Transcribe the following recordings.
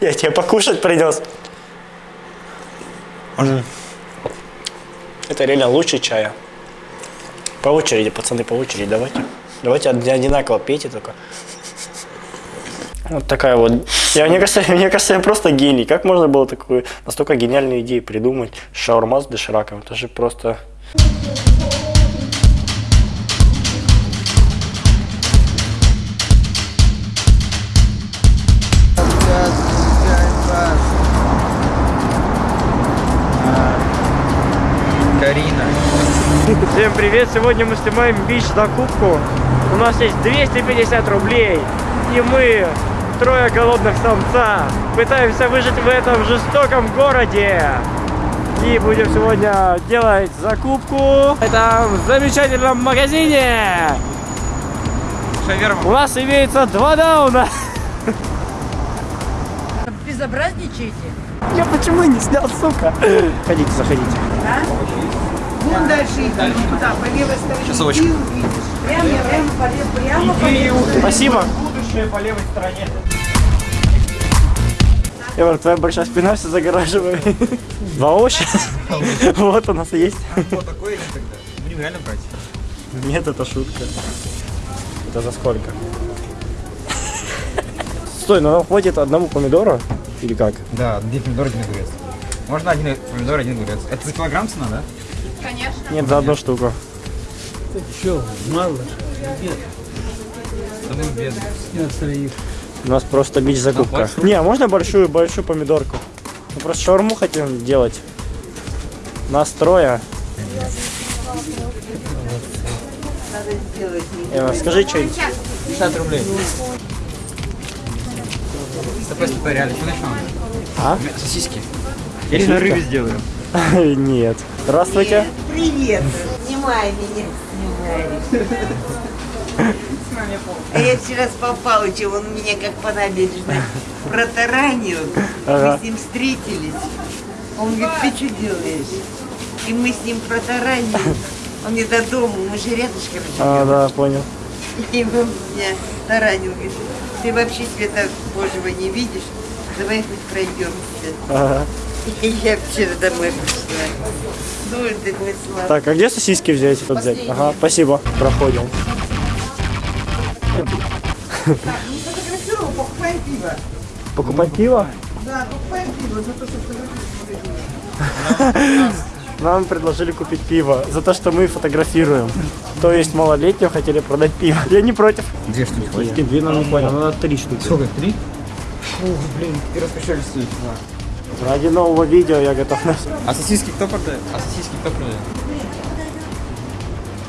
Я тебе покушать принес. Это реально лучше чая. По очереди, пацаны, по очереди, давайте. Давайте од- одинаково пейте только. Вот такая вот. Я, мне, кажется, мне кажется, я просто гений. Как можно было такую настолько гениальную идею придумать? Шаурма с дошираком. Это же просто... Всем привет! Сегодня мы снимаем бич закупку. У нас есть 250 рублей. И мы, трое голодных самца, пытаемся выжить в этом жестоком городе. И будем сегодня делать закупку в этом замечательном магазине. Шаверма. У нас имеется два дауна. Безобразничаете? Я почему не снял, сука? Ходите, заходите. Вон дальше идти, туда, по левой стороне. Часовочку. И увидишь. Прямо, прямо, по левой, прямо по левой. Спасибо. Будущее по левой стороне. Эвар, твоя большая спина все загораживает. Два овоща? Вот у нас и есть. Вот такое не тогда. Будем реально брать. Нет, это шутка. Это за сколько? Стой, ну нам хватит одному помидору? Или как? Да, один помидор, один огурец. Можно один помидор, один огурец. Это за килограмм цена, да? Нет, за одну штуку. Да мы бедные. У нас просто бич закупка. большую? Не, а можно большую, большую помидорку? Мы просто шаурму хотим делать. Нас трое. Эва, скажи что-нибудь. 50 рублей. Стопэ, стопэ, реально. Что начнем? А? Сосиски. Или на рыбе сделаем. Нет. Здравствуйте. Привет. Снимай меня, снимай. А я вчера с Павловичем, он меня как по набережной протаранил. Ага. Мы с ним встретились. Он говорит, ты что делаешь? И мы с ним протаранили. Он мне до дома, мы же рядышком А, живем. да, понял. И он меня таранил, говорит, ты вообще света Божьего не видишь? Давай хоть пройдемся. Ага. Я вчера домой пришла. Так, а где сосиски взять? Вот взять? Ага, спасибо. Проходим. Сфотографировал, покупаем пиво. Покупать пиво? Да, покупаем пиво за то, что фотографировали. Нам предложили купить пиво за то, что мы фотографируем. То есть малолетним хотели продать пиво. Я не против. Две штуки хватит. Две нам не понял, надо три штуки. Сколько? Три? Ух, блин, ты раскачали стоит. Ради нового видео я готов на всё. А сосиски кто продает? А сосиски кто продает?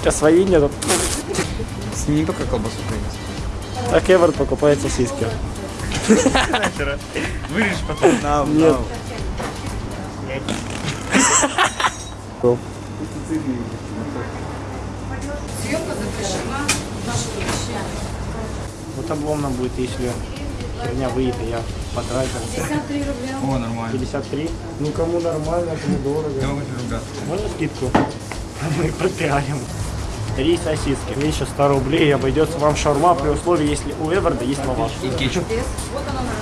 Сейчас свои нету. С не только колбасу принес. Так Эвард покупает сосиски. Вырежь потом. На, Нет. Вот обломно будет, если херня выйдет, и я потратил. О, нормально. 53. Ну кому нормально, кому дорого. Я могу ругаться. Можно скидку? Мы пропиарим. Три сосиски. Мне еще 100 рублей и обойдется вам шаурма при условии, если у Эварда есть лаваш. И кетчуп.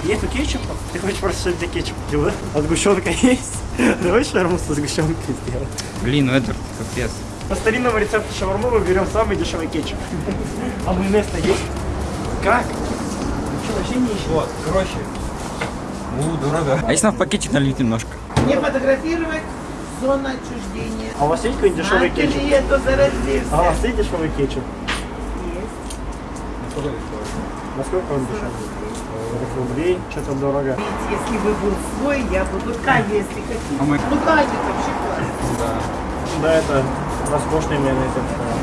Нету кетчупа? Ты хочешь просто что для кетчупа делать? А сгущенка есть? Давай шаурму со сгущенкой сделаем. Блин, ну это капец. По старинному рецепту шаурмы мы берем самый дешевый кетчуп. А майонез-то есть? Как? Ты что, вообще не ищешь? Вот, короче. У, дорого. А если нам в пакетик налить немножко? Не фотографировать зона отчуждения. А у вас есть какой-нибудь дешевый кетчуп? это заразился? А у вас есть дешевый кетчуп? Есть. Насколько он дешевый? 40 рублей, что-то дорого. Если бы был свой, я бы... Ну, Катя, если хотите. А мы- Ну, Катя, вообще классно. Да. Да, это роскошный майонез. сказал.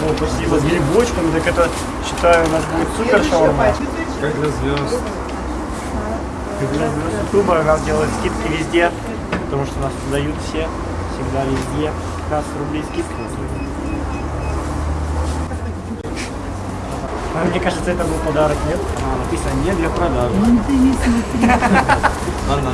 О, спасибо. С грибочками, так это, считаю, у нас будет супер шаурма. Как для звезд. Для звезд Ютуба нам делают скидки везде, потому что нас дают все, всегда везде. 15 рублей скидка. А мне кажется, это был подарок, нет? А, написано не для продажи. Ладно,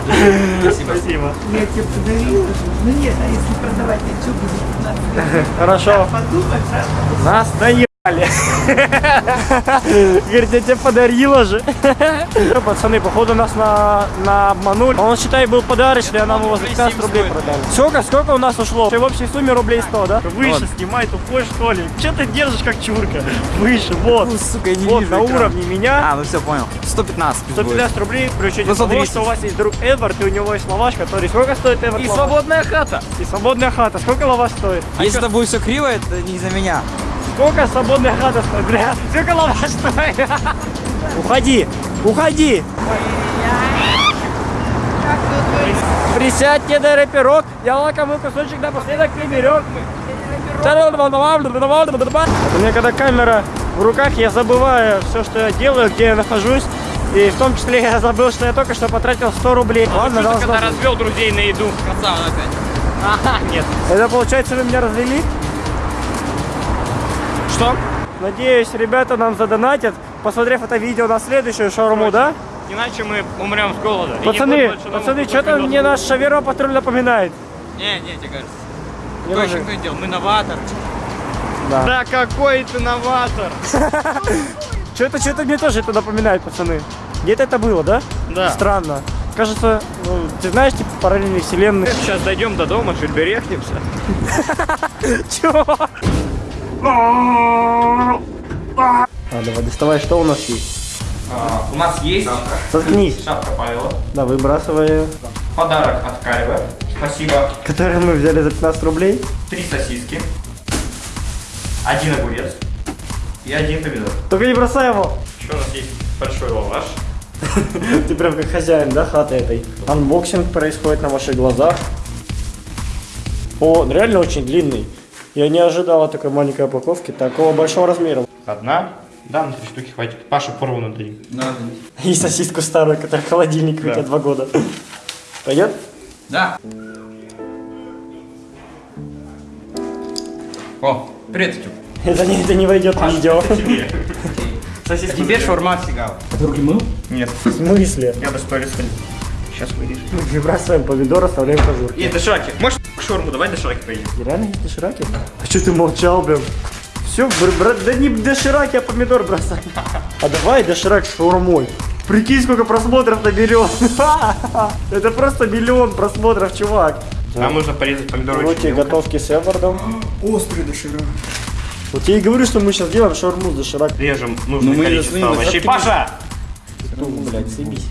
спасибо. Спасибо. Я тебе подарила. Ну нет, а если продавать, я что буду? Хорошо. Подумать, да? Нас дают. Говорит, я тебе подарила же. Пацаны, походу нас на, на обманули. Он, считай, был подарочный, а нам его за 15 рублей продали. Сколько, сколько у нас ушло? В общей сумме рублей 100, да? Выше снимай, тупой что ли? Че ты держишь как чурка? Выше, вот. Ну, сука, я не вот, вижу на экран. уровне меня. А, ну все, понял. 115 пусть будет. 150 рублей при учете Ну, того, 130. что у вас есть друг Эдвард, и у него есть лаваш, который... Сколько стоит Эдвард И лаваш? свободная хата. И свободная хата. Сколько лаваш стоит? Если это будет все криво, это не из-за меня. Сколько свободная хата стоит, бля? Сколько лаваш стоит? Уходи, уходи. Присядьте, дай пирог. Я лакомый кусочек напоследок приберег. У меня когда камера в руках, я забываю все, что я делаю, где я нахожусь. И в том числе я забыл, что я только что потратил 100 рублей. Ладно, должно быть. развел друзей на еду. Красава опять. Ага, нет. Это получается вы меня развели? Что? Надеюсь, ребята нам задонатят, посмотрев это видео на следующую шаурму, да? Иначе мы умрем с голода. Пацаны, пацаны, что-то мне наш шаверма патруль напоминает. Не, не, тебе кажется. Не Кто еще кто делал? Мы новатор. Да. Да какой ты новатор. Что-то, что-то мне тоже это напоминает, пацаны. Где-то это было, да? Да. Странно. Кажется, ну, ты знаешь, типа параллельные вселенные. Сейчас дойдем до дома, чуть берехнемся. Чего? А, давай, доставай, что у нас есть? А, у нас есть Заткнись. шапка Павела. Да, выбрасывай ее. Подарок от Карева. Спасибо. Который мы взяли за 15 рублей. Три сосиски. Один огурец. И один помидор. Только не бросай его. Еще у нас есть большой лаваш. Ты прям как хозяин, да, хаты этой? Unboxing происходит на ваших глазах. О, он реально очень длинный. Я не ожидал от такой маленькой упаковки такого большого размера. Одна. Да, на три штуки хватит. Паша порву дадим. Надо. И сосиску старую, которая в холодильнике у Да. тебя два года. Пойдет? Да. О, привет, Тюк. Это не, это не войдет в видео. Сосиски. Тебе шаурма сигал. Нет. В смысле? Я бы сторис. Сейчас вырежу. Выбрасываем помидор, оставляем кожурки. И дошираки. Можешь шаурму, давай дошираки поедим. Реально есть дошираки? А что ты молчал, блин? Все, да не дошираки, а помидор бросай. А давай доширак с шаурмой. Прикинь, сколько просмотров наберет. Это просто миллион просмотров, чувак. Нам нужно порезать помидоры тебе мелко. готовки с Эвардом. Острый доширак. Вот я и говорю, что мы сейчас делаем шаурму с доширак. Режем нужное Ну, мы количество овощей. Паша! Ту, блядь, съебись.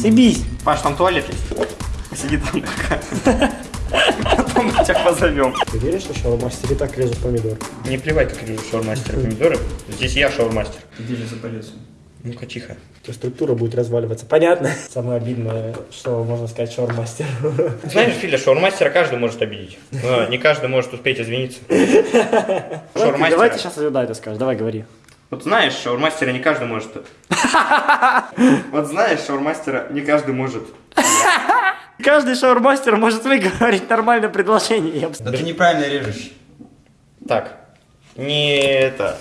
Съебись. Паш, там туалет есть. Сиди там. Потом мы тебя позовем. Ты веришь, что шаурмастер и так режет помидор? Не плевать, как режут шаурмастера помидоры. Здесь я шаурмастер. Где же запалился? Ну-ка, тихо. То структура будет разваливаться. Понятно? Самое обидное, что можно сказать шаурмастер. Знаешь, Филя, шаурмастера каждый может обидеть. Но не каждый может успеть извиниться. Шаурмастера. Давай ты сейчас да это скажешь. Давай, говори. Вот знаешь, шаурмастера не каждый может. Вот знаешь, шаурмастера не каждый может. Каждый шаурмастер может выговорить нормальное предложение. Я бы Да ты неправильно режешь. Так. Не это.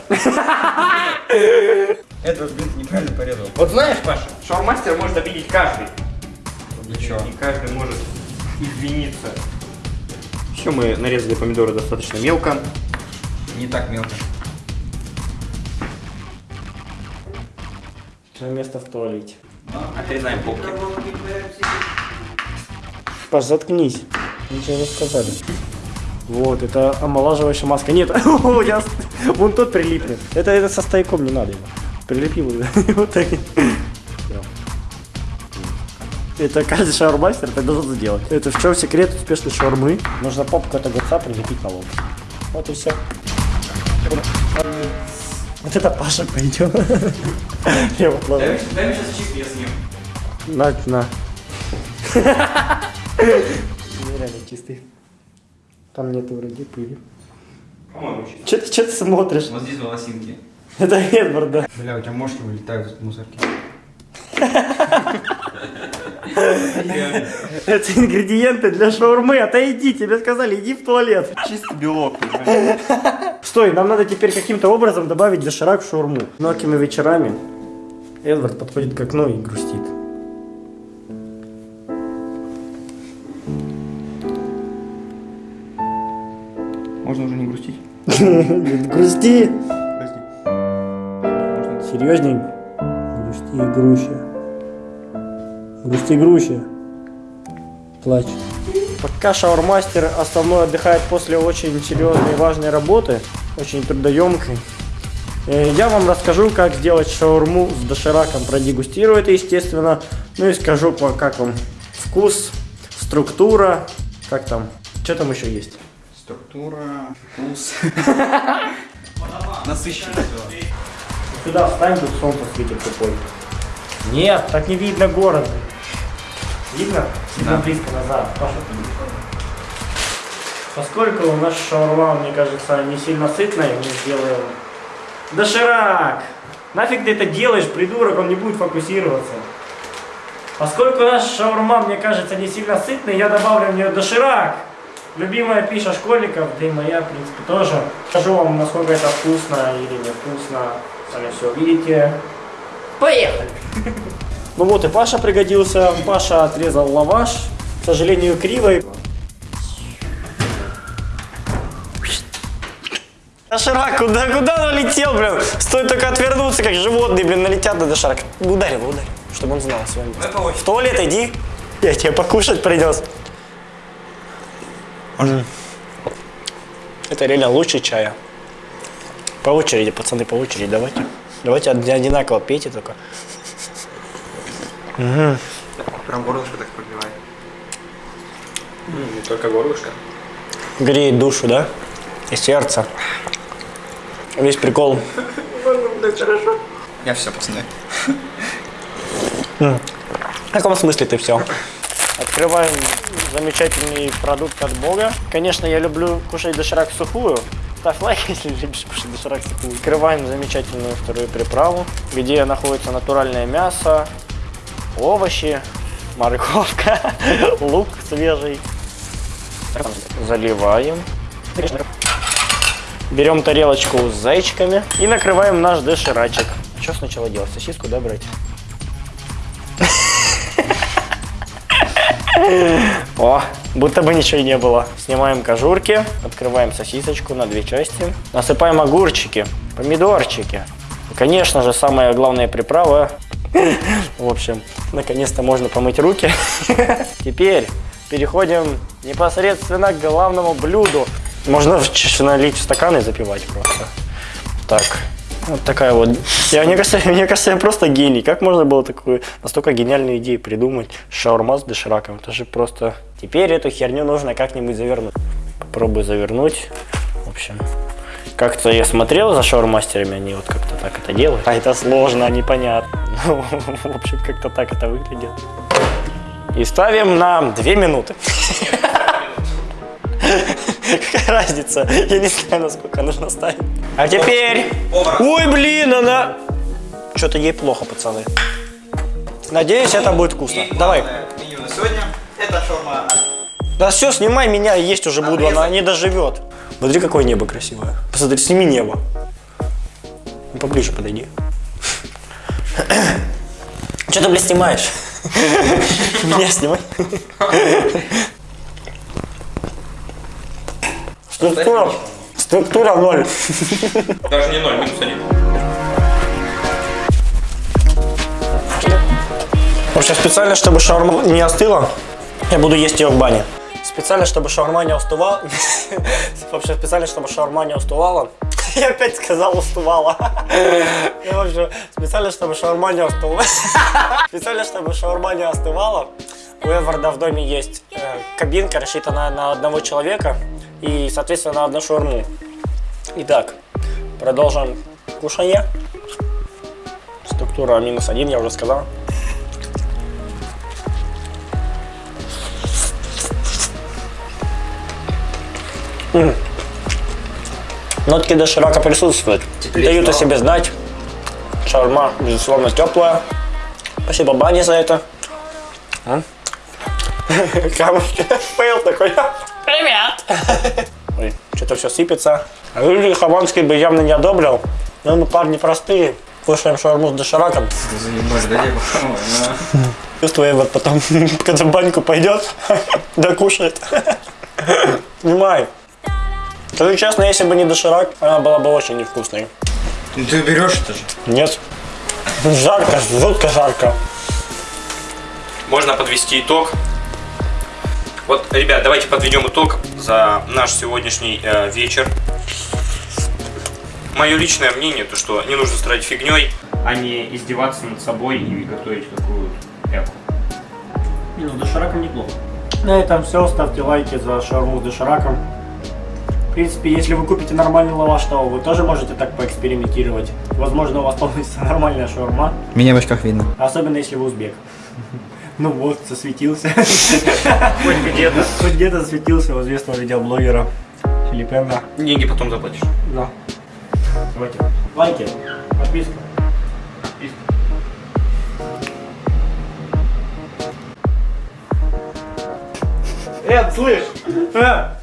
Это, блин, ты неправильно порезал. Вот знаешь, Паша, шаурмастер может обидеть каждый. Ничего. И каждый может извиниться. Все, мы нарезали помидоры достаточно мелко. Не так мелко. место в туалете. Отрезаем полки. Паш, заткнись. Ничего не сказали. Вот, это омолаживающая маска. Нет, я вон тот прилипнет. Это, это со стояком не надо его. Прилепил его. Вот так. Это каждый шаурмастер так должен сделать. Это в чем секрет успешной шаурмы? Нужно попку от огурца прилепить на лоб. Вот и все. Вот это Паша пойдет. Я вот ладно. Дай мне сейчас чип, я съем. На, на. Нереально чистый. Там нету вроде пыли. По-моему, чисто. Че ты, че ты смотришь? Вот здесь волосинки. Это Эдвард, да. Бля, у тебя мошки вылетают из мусорки. Это ингредиенты для шаурмы. Отойди, тебе сказали, иди в туалет. Чисто белок. Стой, нам надо теперь каким-то образом добавить доширак в шаурму. Многими вечерами Эдвард подходит к окну и грустит. Можно уже не грустить? Грусти. Серьезней? Грусти, груща. Грусти, груща. Плачь. Пока шаурмастер основной отдыхает после очень серьезной и важной работы, очень трудоемкой, э, я вам расскажу, как сделать шаурму с дошираком. Продегустирую это, естественно. Ну и скажу, как вам вкус, структура, как там, что там еще есть. Структура, вкус. Насыщенно все. Сюда встань, тут солнце светит тупой. Нет, так не видно город. Видно? Видно Да. близко назад. Паша. Поскольку у нас шаурма, мне кажется, не сильно сытная, мы сделаем доширак. Нафиг ты это делаешь, придурок, он не будет фокусироваться. Поскольку у нас шаурма, мне кажется, не сильно сытная, я добавлю в нее доширак. Любимая пища школьников, да и моя, в принципе, тоже. Скажу вам, насколько это вкусно или невкусно. Сами все увидите. Поехали! Ну вот и Паша пригодился. Паша отрезал лаваш. К сожалению, кривой. Доширак, куда, куда он летел, блин? Стоит только отвернуться, как животные, блин, налетят на доширак. Ударь его, ударь, чтобы он знал с вами. В туалет иди. Я тебе покушать принес. Это реально лучше чая. По очереди, пацаны, по очереди, давайте. Давайте од- одинаково пейте только. Прям горлышко так пробивает. Не только горлышко. Греет душу, да? И сердце. Весь прикол. Я все, пацаны. В каком смысле ты все? Открываем замечательный продукт от Бога. Конечно, я люблю кушать доширак сухую. Ставь лайк, если любишь кушать доширак сухую. Открываем замечательную вторую приправу, где находится натуральное мясо, овощи, морковка, лук свежий. Заливаем. Берем тарелочку с зайчиками и накрываем наш доширачек. Что сначала делать? Сосиску, да, брать? О, будто бы ничего не было. Снимаем кожурки, открываем сосисочку на две части, насыпаем огурчики, помидорчики. И, конечно же, самая главная приправа. В общем, наконец-то можно помыть руки. Теперь переходим непосредственно к главному блюду. Можно налить в стакан и запивать просто. Так, вот такая вот. Я, мне, кажется, мне кажется, я просто гений. Как можно было такую настолько гениальную идею придумать? Шаурма с дошираком. Это же просто... Теперь эту херню нужно как-нибудь завернуть. Попробую завернуть. В общем, как-то я смотрел за шаурмастерами, они вот как-то так это делают. А это сложно, непонятно. Ну, в общем, как-то так это выглядит. И ставим на 2 минуты. Какая разница? Я не знаю, насколько нужно ставить. А теперь... Ой, блин, она... Что-то ей плохо, пацаны. Надеюсь, это будет вкусно. Давай. Меню на сегодня. Это шаурма. Да все, снимай меня, есть уже буду, она не доживет. Смотри, какое небо красивое. Посмотри, сними небо. Ну, Поближе подойди. Что ты, блядь, снимаешь? Меня снимай. Структура. Структура ноль. Даже не ноль, минус один. В общем, специально, чтобы шаурма не остыла, я буду есть ее в бане. Специально, чтобы шаурма не остывала. В общем, специально, чтобы шаурма не остывала. Я опять сказал общем, специально, чтобы шаурма не остывала. Специально, чтобы шаурма не остывала. У Эварда в доме есть э, кабинка, рассчитанная на одного человека и, соответственно, на одну шаурму. Итак, продолжим кушание. Структура минус один, я уже сказал. Нотки доширака присутствуют. Дают о себе знать. Шаурма, безусловно, теплая. Спасибо Бане за это. А? Камушки. Пейл такой. Привет. Ой, что-то все сыпется. А Юрий Хованский бы явно не одобрил. Но мы парни простые. Кушаем шаурму с дошираком. Чувствую, вот потом, когда в баньку пойдет, докушает. Снимай. Скажу честно, если бы не доширак, она была бы очень невкусной. Ну ты берешь это же. Нет. Жарко, жутко жарко. Можно подвести итог. Вот, ребят, давайте подведем итог за наш сегодняшний э, вечер. Мое личное мнение, то что не нужно строить фигней, а не издеваться над собой и готовить какую-то эку. Не, ну с дошираком неплохо. На этом все. Ставьте лайки за шаурму с дошираком. В принципе, если вы купите нормальный лаваш, то вы тоже можете так поэкспериментировать. Возможно, у вас получится нормальная шаурма. Меня в очках видно. Особенно если вы узбек. Ну вот, засветился. Хоть где-то. Хоть где-то засветился у известного видеоблогера Филиппенда. Деньги потом заплатишь. Да. Давайте. Лайки, подписка. Эд, слышь! Э,